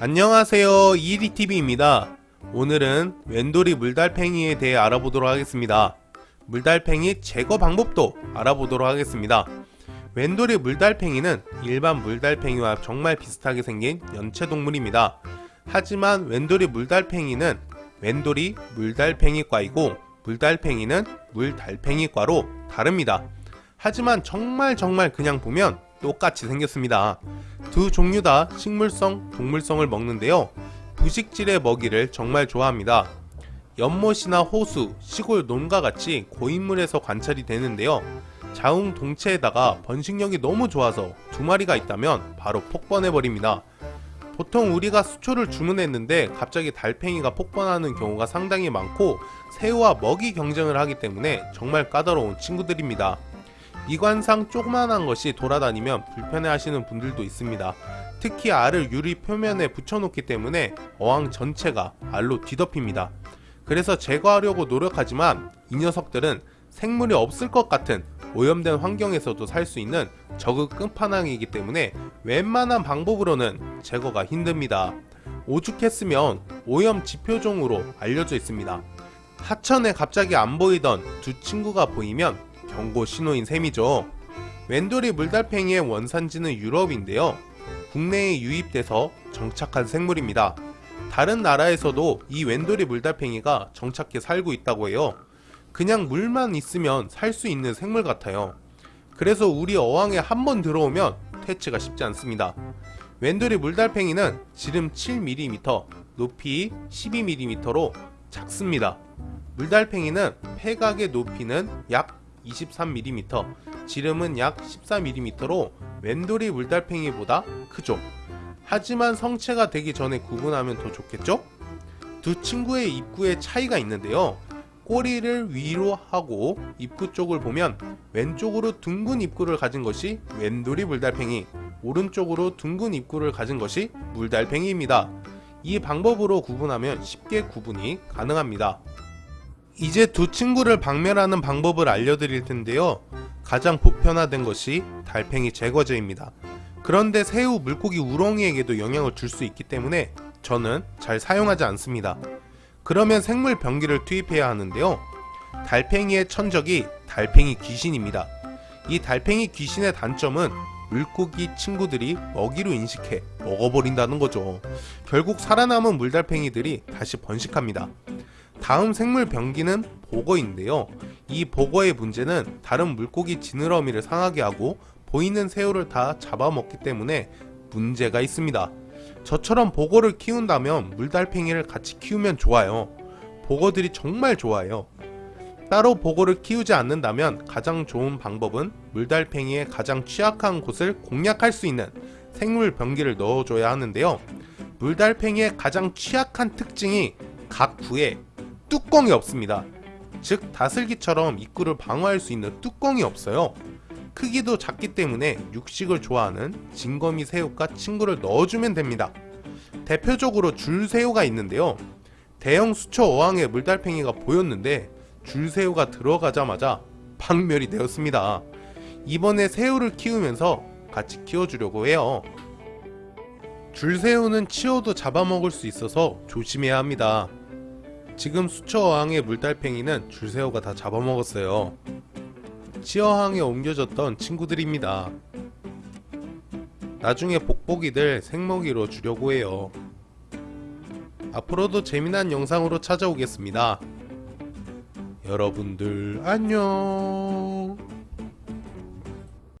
안녕하세요. 이리TV입니다. 오늘은 웬돌이 물달팽이에 대해 알아보도록 하겠습니다. 물달팽이 제거 방법도 알아보도록 하겠습니다. 웬돌이 물달팽이는 일반 물달팽이와 정말 비슷하게 생긴 연체동물입니다. 하지만 웬돌이 물달팽이는 웬돌이 물달팽이과이고 물달팽이는 물달팽이과로 다릅니다. 하지만 정말 정말 그냥 보면 똑같이 생겼습니다 두 종류 다 식물성, 동물성을 먹는데요. 부식질의 먹이를 정말 좋아합니다. 연못이나 호수, 시골 논과 같이 고인물에서 관찰이 되는데요. 자웅 동체에다가 번식력이 너무 좋아서 두 마리가 있다면 바로 폭번해버립니다. 보통 우리가 수초를 주문했는데 갑자기 달팽이가 폭번하는 경우가 상당히 많고 새우와 먹이 경쟁을 하기 때문에 정말 까다로운 친구들입니다. 미관상 조그만한 것이 돌아다니면 불편해 하시는 분들도 있습니다. 특히 알을 유리 표면에 붙여놓기 때문에 어항 전체가 알로 뒤덮입니다. 그래서 제거하려고 노력하지만 이 녀석들은 생물이 없을 것 같은 오염된 환경에서도 살 수 있는 적극 끝판왕이기 때문에 웬만한 방법으로는 제거가 힘듭니다. 오죽했으면 오염 지표종으로 알려져 있습니다. 하천에 갑자기 안 보이던 두 친구가 보이면 경고 신호인 셈이죠. 웬돌이 물달팽이의 원산지는 유럽인데요. 국내에 유입돼서 정착한 생물입니다. 다른 나라에서도 이 웬돌이 물달팽이가 정착해 살고 있다고 해요. 그냥 물만 있으면 살 수 있는 생물 같아요. 그래서 우리 어항에 한 번 들어오면 퇴치가 쉽지 않습니다. 웬돌이 물달팽이는 지름 7mm, 높이 12mm로 작습니다. 물달팽이는 폐각의 높이는 약 23mm, 지름은 약 14mm로 웬돌이 물달팽이보다 크죠. 하지만 성체가 되기 전에 구분하면 더 좋겠죠? 두 친구의 입구에 차이가 있는데요. 꼬리를 위로 하고 입구 쪽을 보면 왼쪽으로 둥근 입구를 가진 것이 웬돌이 물달팽이, 오른쪽으로 둥근 입구를 가진 것이 물달팽이입니다. 이 방법으로 구분하면 쉽게 구분이 가능합니다. 이제 두 친구를 박멸하는 방법을 알려드릴 텐데요. 가장 보편화된 것이 달팽이 제거제입니다. 그런데 새우, 물고기, 우렁이에게도 영향을 줄 수 있기 때문에 저는 잘 사용하지 않습니다. 그러면 생물 병기를 투입해야 하는데요. 달팽이의 천적이 달팽이 귀신입니다. 이 달팽이 귀신의 단점은 물고기 친구들이 먹이로 인식해 먹어버린다는 거죠. 결국 살아남은 물달팽이들이 다시 번식합니다. 다음 생물 병기는 보거인데요. 이 보거의 문제는 다른 물고기 지느러미를 상하게 하고 보이는 새우를 다 잡아먹기 때문에 문제가 있습니다. 저처럼 보거를 키운다면 물달팽이를 같이 키우면 좋아요. 보거들이 정말 좋아요. 따로 보거를 키우지 않는다면 가장 좋은 방법은 물달팽이의 가장 취약한 곳을 공략할 수 있는 생물 병기를 넣어줘야 하는데요. 물달팽이의 가장 취약한 특징이 각 부에 뚜껑이 없습니다. 즉 다슬기처럼 입구를 방어할 수 있는 뚜껑이 없어요. 크기도 작기 때문에 육식을 좋아하는 진거미 새우과 친구를 넣어주면 됩니다. 대표적으로 줄새우가 있는데요. 대형 수초 어항에 물달팽이가 보였는데 줄새우가 들어가자마자 박멸이 되었습니다. 이번에 새우를 키우면서 같이 키워주려고 해요. 줄새우는 치워도 잡아먹을 수 있어서 조심해야 합니다. 지금 수초어항의 물달팽이는 줄새우가 다 잡아먹었어요. 치어항에 옮겨졌던 친구들입니다. 나중에 복복이들 생먹이로 주려고 해요. 앞으로도 재미난 영상으로 찾아오겠습니다. 여러분들 안녕